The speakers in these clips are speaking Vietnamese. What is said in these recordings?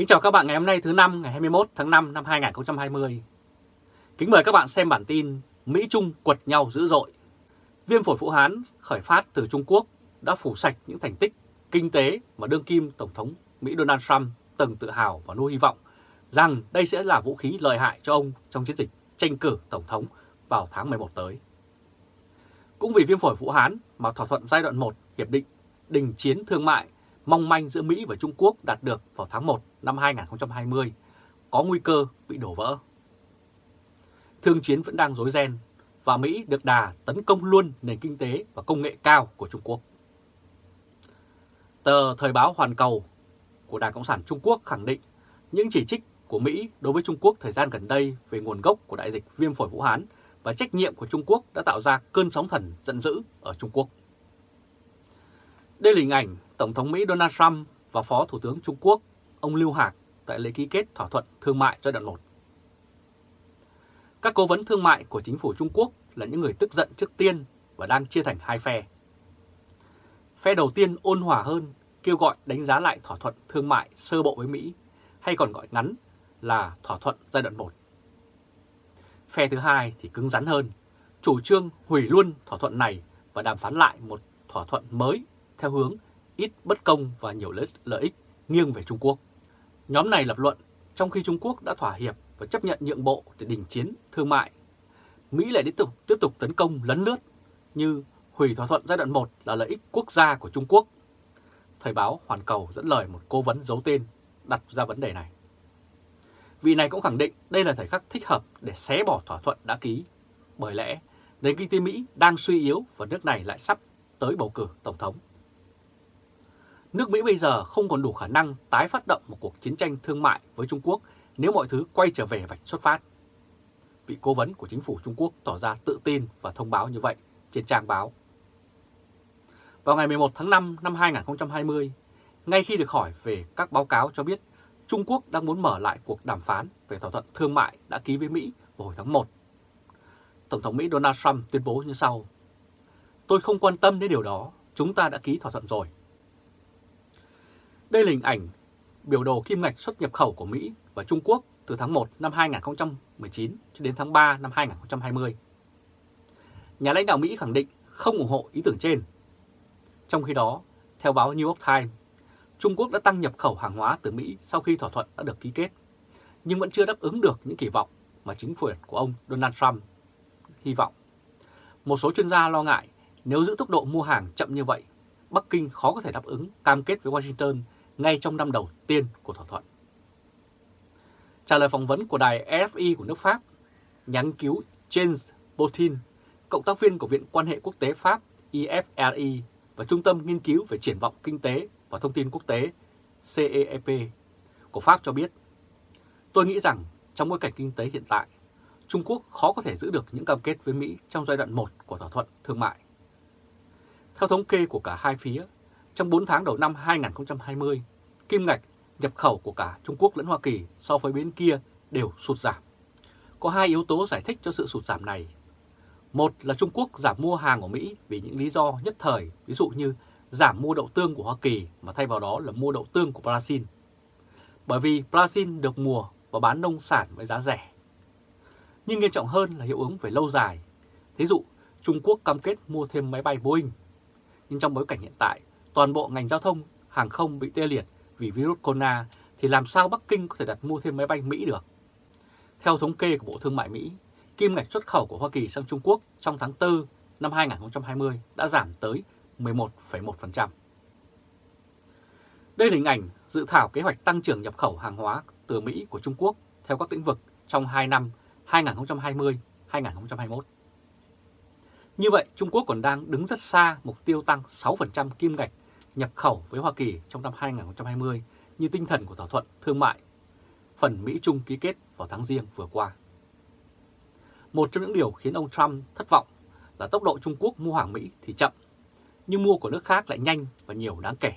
Kính chào các bạn ngày hôm nay thứ năm, ngày 21 tháng 5 năm 2020. Kính mời các bạn xem bản tin Mỹ Trung quật nhau dữ dội. Viêm phổi Vũ Hán khởi phát từ Trung Quốc đã phủ sạch những thành tích kinh tế mà đương kim Tổng thống Mỹ Donald Trump từng tự hào và nuôi hy vọng rằng đây sẽ là vũ khí lợi hại cho ông trong chiến dịch tranh cử Tổng thống vào tháng 11 tới. Cũng vì viêm phổi Vũ Hán mà thỏa thuận giai đoạn 1 Hiệp định Đình Chiến Thương mại mong manh giữa Mỹ và Trung Quốc đạt được vào tháng 1 năm 2020 có nguy cơ bị đổ vỡ. Thương chiến vẫn đang rối ren và Mỹ được đà tấn công luôn nền kinh tế và công nghệ cao của Trung Quốc. Tờ Thời báo Hoàn Cầu của Đảng Cộng sản Trung Quốc khẳng định những chỉ trích của Mỹ đối với Trung Quốc thời gian gần đây về nguồn gốc của đại dịch viêm phổi Vũ Hán và trách nhiệm của Trung Quốc đã tạo ra cơn sóng thần giận dữ ở Trung Quốc. Đây là hình ảnh Tổng thống Mỹ Donald Trump và Phó Thủ tướng Trung Quốc ông Lưu Hạc tại lễ ký kết thỏa thuận thương mại giai đoạn 1. Các cố vấn thương mại của chính phủ Trung Quốc là những người tức giận trước tiên và đang chia thành hai phe. Phe đầu tiên ôn hòa hơn, kêu gọi đánh giá lại thỏa thuận thương mại sơ bộ với Mỹ, hay còn gọi ngắn là thỏa thuận giai đoạn 1. Phe thứ hai thì cứng rắn hơn, chủ trương hủy luôn thỏa thuận này và đàm phán lại một thỏa thuận mới theo hướng ít bất công và nhiều lợi ích nghiêng về Trung Quốc. Nhóm này lập luận trong khi Trung Quốc đã thỏa hiệp và chấp nhận nhượng bộ để đình chiến thương mại, Mỹ lại tiếp tục tiếp tục tấn công lấn lướt như hủy thỏa thuận giai đoạn 1 là lợi ích quốc gia của Trung Quốc. Thời báo Hoàn Cầu dẫn lời một cố vấn giấu tên đặt ra vấn đề này. Vị này cũng khẳng định đây là thời khắc thích hợp để xé bỏ thỏa thuận đã ký, bởi lẽ nền kinh tế Mỹ đang suy yếu và nước này lại sắp tới bầu cử Tổng thống nước Mỹ bây giờ không còn đủ khả năng tái phát động một cuộc chiến tranh thương mại với Trung Quốc nếu mọi thứ quay trở về vạch xuất phát. Vị cố vấn của chính phủ Trung Quốc tỏ ra tự tin và thông báo như vậy trên trang báo. Vào ngày 11 tháng 5 năm 2020, ngay khi được hỏi về các báo cáo cho biết Trung Quốc đang muốn mở lại cuộc đàm phán về thỏa thuận thương mại đã ký với Mỹ vào hồi tháng 1. Tổng thống Mỹ Donald Trump tuyên bố như sau. Tôi không quan tâm đến điều đó, chúng ta đã ký thỏa thuận rồi. Đây là hình ảnh biểu đồ kim ngạch xuất nhập khẩu của Mỹ và Trung Quốc từ tháng 1 năm 2019 cho đến tháng 3 năm 2020. Nhà lãnh đạo Mỹ khẳng định không ủng hộ ý tưởng trên. Trong khi đó, theo báo New York Times, Trung Quốc đã tăng nhập khẩu hàng hóa từ Mỹ sau khi thỏa thuận đã được ký kết, nhưng vẫn chưa đáp ứng được những kỳ vọng mà chính phủ của ông Donald Trump hy vọng. Một số chuyên gia lo ngại nếu giữ tốc độ mua hàng chậm như vậy, Bắc Kinh khó có thể đáp ứng cam kết với Washington ngay trong năm đầu tiên của thỏa thuận. Trả lời phỏng vấn của đài RFI của nước Pháp, nhà nghiên cứu James Botin, cộng tác viên của Viện quan hệ quốc tế Pháp IFRI và Trung tâm Nghiên cứu về triển vọng kinh tế và thông tin quốc tế CEP của Pháp cho biết, tôi nghĩ rằng trong bối cảnh kinh tế hiện tại, Trung Quốc khó có thể giữ được những cam kết với Mỹ trong giai đoạn 1 của thỏa thuận thương mại. Theo thống kê của cả hai phía, trong 4 tháng đầu năm 2020, kim ngạch nhập khẩu của cả Trung Quốc lẫn Hoa Kỳ so với bên kia đều sụt giảm. Có hai yếu tố giải thích cho sự sụt giảm này. Một là Trung Quốc giảm mua hàng của Mỹ vì những lý do nhất thời, ví dụ như giảm mua đậu tương của Hoa Kỳ mà thay vào đó là mua đậu tương của Brazil. Bởi vì Brazil được mùa và bán nông sản với giá rẻ. Nhưng nghiêm trọng hơn là hiệu ứng về lâu dài. Thí dụ, Trung Quốc cam kết mua thêm máy bay Boeing. Nhưng trong bối cảnh hiện tại, toàn bộ ngành giao thông hàng không bị tê liệt vì virus corona thì làm sao Bắc Kinh có thể đặt mua thêm máy bay Mỹ được? Theo thống kê của Bộ Thương mại Mỹ, kim ngạch xuất khẩu của Hoa Kỳ sang Trung Quốc trong tháng 4 năm 2020 đã giảm tới 11,1%. Đây là hình ảnh dự thảo kế hoạch tăng trưởng nhập khẩu hàng hóa từ Mỹ của Trung Quốc theo các lĩnh vực trong 2 năm 2020-2021. Như vậy, Trung Quốc còn đang đứng rất xa mục tiêu tăng 6% kim ngạch nhập khẩu với Hoa Kỳ trong năm 2020 như tinh thần của thỏa thuận thương mại phần Mỹ-Trung ký kết vào tháng riêng vừa qua. Một trong những điều khiến ông Trump thất vọng là tốc độ Trung Quốc mua hàng Mỹ thì chậm, nhưng mua của nước khác lại nhanh và nhiều đáng kể.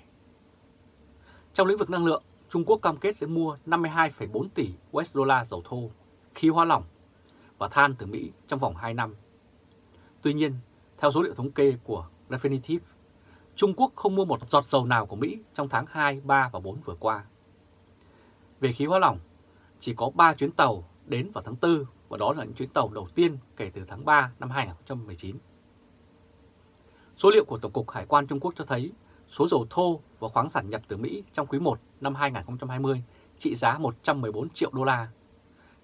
Trong lĩnh vực năng lượng, Trung Quốc cam kết sẽ mua 52,4 tỷ USD dầu thô, khí hóa lỏng và than từ Mỹ trong vòng 2 năm. Tuy nhiên, theo số liệu thống kê của Refinitiv, Trung Quốc không mua một giọt dầu nào của Mỹ trong tháng 2, 3 và 4 vừa qua. Về khí hóa lỏng, chỉ có 3 chuyến tàu đến vào tháng 4 và đó là những chuyến tàu đầu tiên kể từ tháng 3 năm 2019. Số liệu của Tổng cục Hải quan Trung Quốc cho thấy số dầu thô và khoáng sản nhập từ Mỹ trong quý 1 năm 2020 trị giá 114 triệu đô la,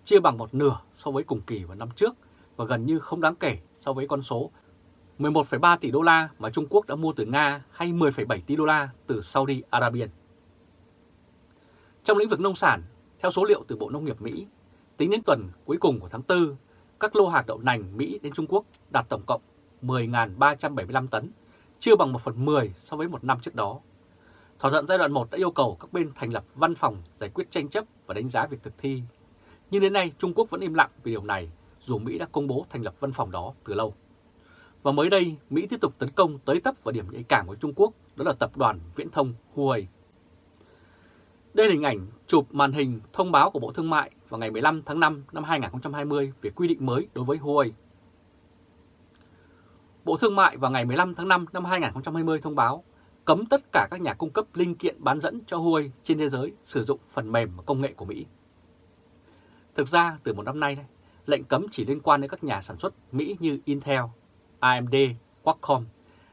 chia bằng một nửa so với cùng kỳ vào năm trước và gần như không đáng kể so với con số 11,3 tỷ đô la mà Trung Quốc đã mua từ Nga hay 10,7 tỷ đô la từ Saudi Arabia. Trong lĩnh vực nông sản, theo số liệu từ Bộ Nông nghiệp Mỹ, tính đến tuần cuối cùng của tháng 4, các lô hạt đậu nành Mỹ đến Trung Quốc đạt tổng cộng 10.375 tấn, chưa bằng 1 phần 10 so với một năm trước đó. Thỏa thuận giai đoạn 1 đã yêu cầu các bên thành lập văn phòng giải quyết tranh chấp và đánh giá việc thực thi. Nhưng đến nay Trung Quốc vẫn im lặng về điều này dù Mỹ đã công bố thành lập văn phòng đó từ lâu. Và mới đây, Mỹ tiếp tục tấn công tới tấp vào điểm nhạy cảm của Trung Quốc, đó là tập đoàn viễn thông Huawei. Đây là hình ảnh chụp màn hình thông báo của Bộ Thương mại vào ngày 15 tháng 5 năm 2020 về quy định mới đối với Huawei. Bộ Thương mại vào ngày 15 tháng 5 năm 2020 thông báo cấm tất cả các nhà cung cấp linh kiện bán dẫn cho Huawei trên thế giới sử dụng phần mềm và công nghệ của Mỹ. Thực ra, từ một năm nay, lệnh cấm chỉ liên quan đến các nhà sản xuất Mỹ như Intel, AMD, Qualcomm,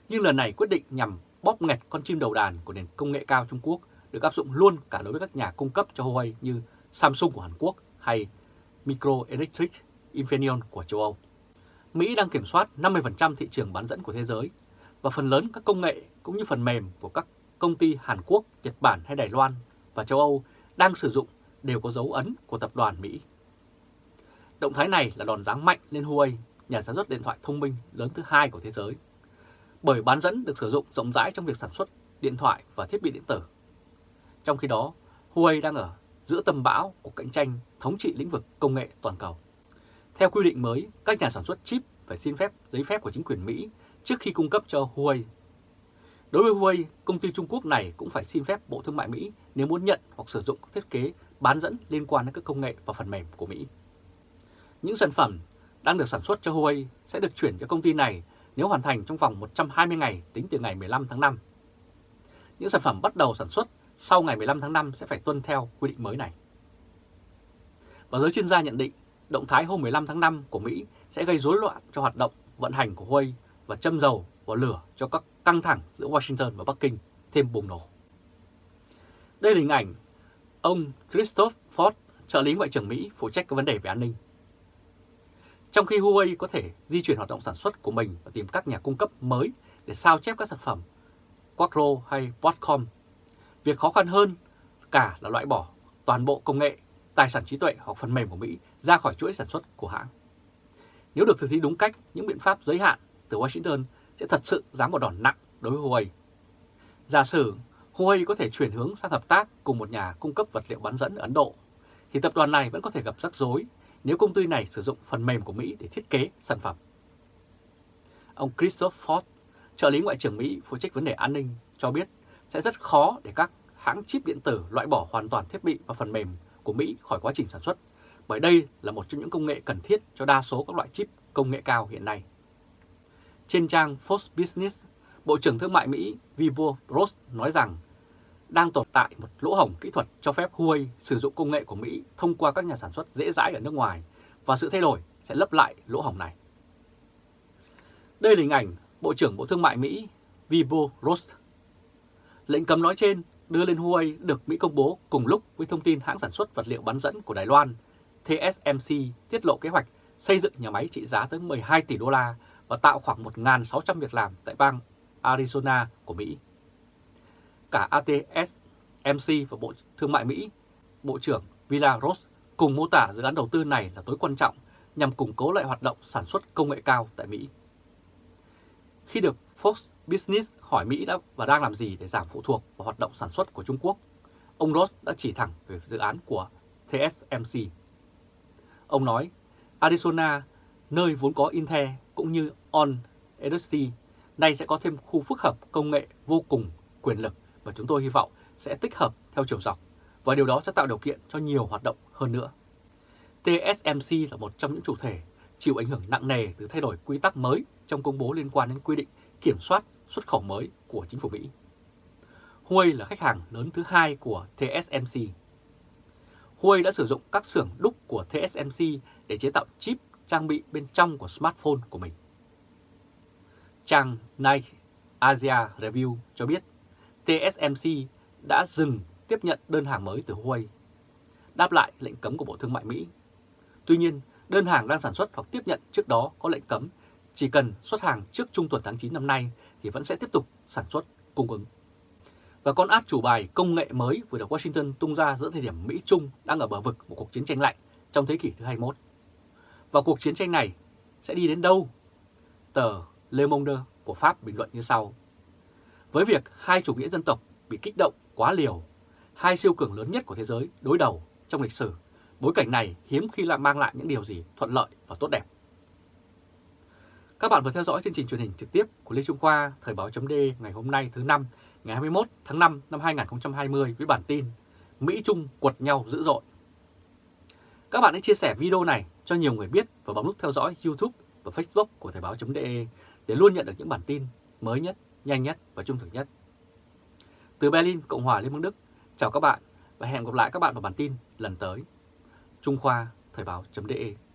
nhưng lần này quyết định nhằm bóp nghẹt con chim đầu đàn của nền công nghệ cao Trung Quốc được áp dụng luôn cả đối với các nhà cung cấp cho Huawei như Samsung của Hàn Quốc hay Microelectric Infineon của châu Âu. Mỹ đang kiểm soát 50% thị trường bán dẫn của thế giới và phần lớn các công nghệ cũng như phần mềm của các công ty Hàn Quốc, Nhật Bản hay Đài Loan và châu Âu đang sử dụng đều có dấu ấn của tập đoàn Mỹ. Động thái này là đòn giáng mạnh lên Huawei, nhà sản xuất điện thoại thông minh lớn thứ hai của thế giới, bởi bán dẫn được sử dụng rộng rãi trong việc sản xuất điện thoại và thiết bị điện tử. Trong khi đó, Huawei đang ở giữa tầm bão của cạnh tranh thống trị lĩnh vực công nghệ toàn cầu. Theo quy định mới, các nhà sản xuất chip phải xin phép giấy phép của chính quyền Mỹ trước khi cung cấp cho Huawei. Đối với Huawei, công ty Trung Quốc này cũng phải xin phép Bộ Thương mại Mỹ nếu muốn nhận hoặc sử dụng thiết kế bán dẫn liên quan đến các công nghệ và phần mềm của Mỹ. Những sản phẩm đang được sản xuất cho Huawei sẽ được chuyển cho công ty này nếu hoàn thành trong vòng 120 ngày tính từ ngày 15 tháng 5. Những sản phẩm bắt đầu sản xuất sau ngày 15 tháng 5 sẽ phải tuân theo quy định mới này. Và giới chuyên gia nhận định động thái hôm 15 tháng 5 của Mỹ sẽ gây rối loạn cho hoạt động vận hành của Huawei và châm dầu vào lửa cho các căng thẳng giữa Washington và Bắc Kinh thêm bùng nổ. Đây là hình ảnh ông Christoph Ford, trợ lý Ngoại trưởng Mỹ phụ trách các vấn đề về an ninh. Trong khi Huawei có thể di chuyển hoạt động sản xuất của mình và tìm các nhà cung cấp mới để sao chép các sản phẩm Quattro hay Broadcom, việc khó khăn hơn cả là loại bỏ toàn bộ công nghệ, tài sản trí tuệ hoặc phần mềm của Mỹ ra khỏi chuỗi sản xuất của hãng. Nếu được thực thi đúng cách, những biện pháp giới hạn từ Washington sẽ thật sự giáng một đòn nặng đối với Huawei. Giả sử Huawei có thể chuyển hướng sang hợp tác cùng một nhà cung cấp vật liệu bán dẫn ở Ấn Độ, thì tập đoàn này vẫn có thể gặp rắc rối nếu công ty này sử dụng phần mềm của Mỹ để thiết kế sản phẩm. Ông Christopher Ford, trợ lý Ngoại trưởng Mỹ phụ trách vấn đề an ninh, cho biết sẽ rất khó để các hãng chip điện tử loại bỏ hoàn toàn thiết bị và phần mềm của Mỹ khỏi quá trình sản xuất, bởi đây là một trong những công nghệ cần thiết cho đa số các loại chip công nghệ cao hiện nay. Trên trang Fox Business, Bộ trưởng Thương mại Mỹ Vivo Ross nói rằng đang tồn tại một lỗ hổng kỹ thuật cho phép Huawei sử dụng công nghệ của Mỹ thông qua các nhà sản xuất dễ dãi ở nước ngoài, và sự thay đổi sẽ lấp lại lỗ hổng này. Đây là hình ảnh Bộ trưởng Bộ Thương mại Mỹ Vivo Ross. Lệnh cấm nói trên đưa lên Huawei được Mỹ công bố cùng lúc với thông tin hãng sản xuất vật liệu bán dẫn của Đài Loan TSMC tiết lộ kế hoạch xây dựng nhà máy trị giá tới 12 tỷ đô la và tạo khoảng 1.600 việc làm tại bang Arizona của Mỹ cả ATS, MC và Bộ Thương mại Mỹ, Bộ trưởng Villaros cùng mô tả dự án đầu tư này là tối quan trọng nhằm củng cố lại hoạt động sản xuất công nghệ cao tại Mỹ. Khi được Fox Business hỏi Mỹ đã và đang làm gì để giảm phụ thuộc vào hoạt động sản xuất của Trung Quốc, ông Ross đã chỉ thẳng về dự án của TSMC. Ông nói, Arizona, nơi vốn có Intel cũng như On Industry, nay sẽ có thêm khu phức hợp công nghệ vô cùng quyền lực và chúng tôi hy vọng sẽ tích hợp theo chiều dọc, và điều đó sẽ tạo điều kiện cho nhiều hoạt động hơn nữa. TSMC là một trong những chủ thể chịu ảnh hưởng nặng nề từ thay đổi quy tắc mới trong công bố liên quan đến quy định kiểm soát xuất khẩu mới của chính phủ Mỹ. Huawei là khách hàng lớn thứ hai của TSMC. Huawei đã sử dụng các xưởng đúc của TSMC để chế tạo chip trang bị bên trong của smartphone của mình. Trang Nike Asia Review cho biết TSMC đã dừng tiếp nhận đơn hàng mới từ Huawei, đáp lại lệnh cấm của Bộ Thương mại Mỹ. Tuy nhiên, đơn hàng đang sản xuất hoặc tiếp nhận trước đó có lệnh cấm, chỉ cần xuất hàng trước trung tuần tháng 9 năm nay thì vẫn sẽ tiếp tục sản xuất cung ứng. Và con át chủ bài công nghệ mới vừa được Washington tung ra giữa thời điểm Mỹ-Trung đang ở bờ vực một cuộc chiến tranh lạnh trong thế kỷ thứ 21. Và cuộc chiến tranh này sẽ đi đến đâu? Tờ Le Monde của Pháp bình luận như sau. Với việc hai chủ nghĩa dân tộc bị kích động quá liều, hai siêu cường lớn nhất của thế giới đối đầu trong lịch sử, bối cảnh này hiếm khi lại mang lại những điều gì thuận lợi và tốt đẹp. Các bạn vừa theo dõi chương trình truyền hình trực tiếp của Lê Trung Khoa, Thời báo chấm ngày hôm nay thứ năm ngày 21 tháng 5 năm 2020 với bản tin Mỹ Trung quật nhau dữ dội. Các bạn hãy chia sẻ video này cho nhiều người biết và bấm nút theo dõi YouTube và Facebook của Thời báo.de để luôn nhận được những bản tin mới nhất, nhanh nhất và trung thực nhất. Từ Berlin, Cộng hòa Liên bang Đức, chào các bạn và hẹn gặp lại các bạn vào bản tin lần tới. Trung Khoa Thời báo.de